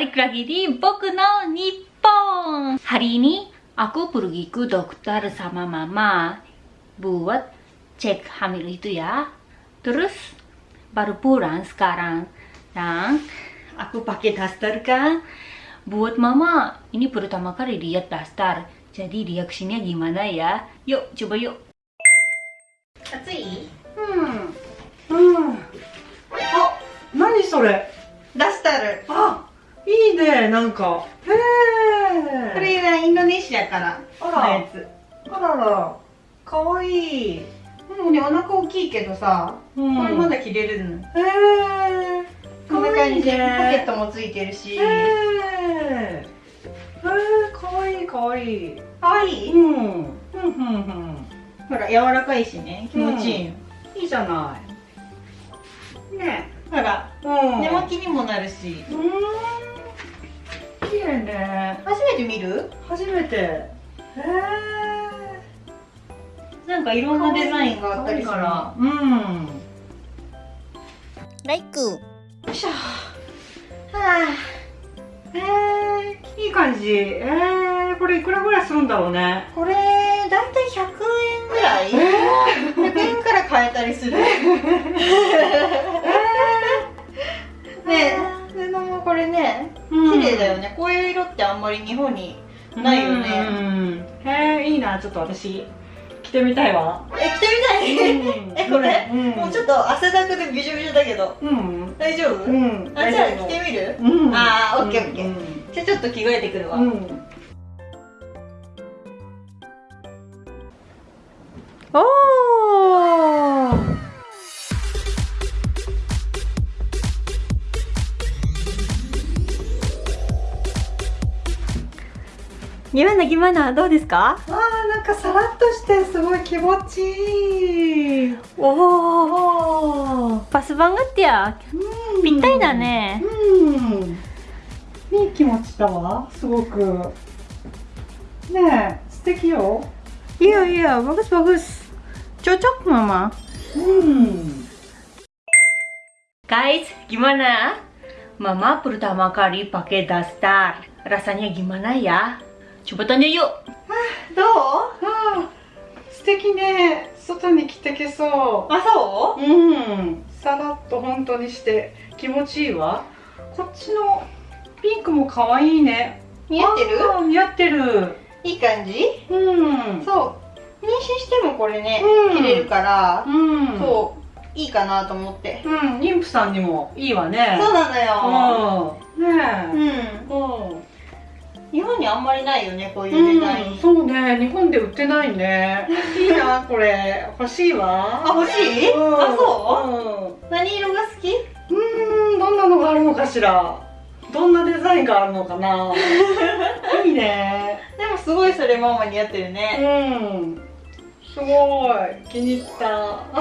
balik lagi di Boku no Nippon. Hari ini aku pergi ke dokter sama mama. Buat cek hamil itu ya. Terus baru pulang sekarang. Dan aku pakai daster kan. Buat mama ini pertama kali lihat daster. Jadi reaksinya gimana ya? Yuk coba yuk. 暑いなんか。へえこれはインドネシアからあら。のやつ。あらら。かわいい。でもねお腹大きいけどさ、うん。これまだ着れるの。へえこんな感じでポケットトもついてるし。へえへえかわいいかわいい。かわいい、うんうんうん。ほら柔らかいしね気持ちいいよ、うん。いいじゃない。ねほらうん。寝巻きにもなるし。うん綺麗ね。初めて見る？初めて。へえなんかいろんなデザインがあったりから。うん。ライク。よいしょ。はへえいい感じ。えー、これいくらぐらいするんだろうね。あこれだいたい100円ぐらい、100円から買えたりするんまり日本にないよね、うん。へえいいなちょっと私着てみたいわ。え着てみたい、うん。えこれ、うん。もうちょっと汗だくでびしょびしょだけど。うん。大丈夫、うん。あじゃあ着てみる、うん。あーオッケーオッケー。うん。じゃあちょっと着替えてくるわ、うんギマギマナどうですか？わあなんかさらっとしてすごい気持ちいい。おおパス番がってや？ぴったりだね。うん。いい気持ちだわ。すごく。ね素敵よ。いやいやバグスバグスちょちょっママ。うん。Guys gimana? Mama pertama kali pakai? ー素敵ね外に着てけそあそううんさらっと本当にして気持ちいいわこっちのピンクも可愛いね。似合ってる？似合ってる。いい感じ？うん。そう。妊娠してもこれね、うん。着れるから、うん。そう。いいかなと思って、うん。妊婦さんにもいいわね。そうなのよ、うん。ねうん。えうん日本にあんまりないよねこういうデザイン、うん、そうね。日本で売ってないね。いいな。これ。欲しいわ。あ欲しい、うん、あそう？うん。何色が好き？うーんどんなのがあるのかしら。どんなデザインがあるのかな。いいね。でもすごいそれママに合ってるね、うん。すごい。気に入った。う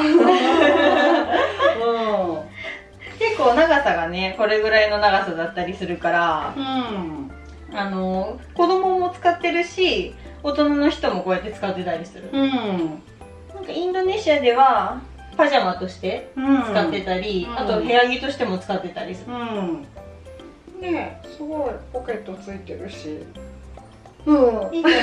結構長さがねこれぐらいの長さだったりするから。んうんあの子供も使ってるし大人の人もこうやって使ってたりする、うん。なんかインドネシアではパジャマとしてうん。使ってたり、うん。あと部屋着としても使ってたりする、うん。ねすごいポケットついてるし。うん。いい感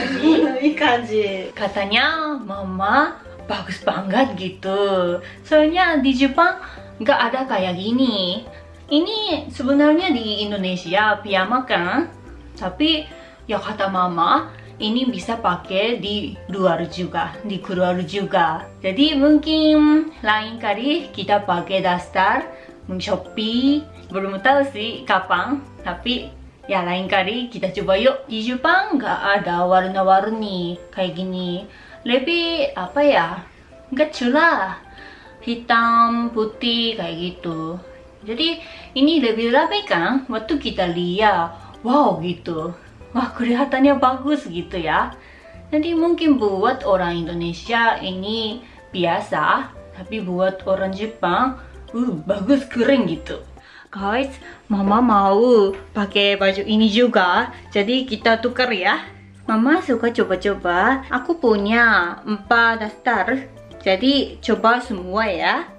じ。いい感じ。katanya mama bagus banget gitu soalnya di Jepang nggak ada kayak gini ini sebenarnya di Indonesia piyama kan tapi ya kata mama ini bisa pakai di luar juga di keluar juga. Jadi mungkin lain kali kita pakai daster Shopee belum tahu sih kapan tapi ya lain kali kita coba yuk. Di Jepang nggak ada warna-warni kayak gini. Lebih apa ya nggak cerah hitam putih kayak gitu. Jadi ini lebih rapi kan waktu kita lihat wow gitu. Wah kelihatannya bagus gitu ya. Jadi mungkin buat orang Indonesia ini biasa tapi buat orang Jepang uh bagus keren gitu. Guys mama mau pakai baju ini juga. Jadi kita tukar ya. Mama suka coba-coba. Aku punya empat daftar. Jadi coba semua ya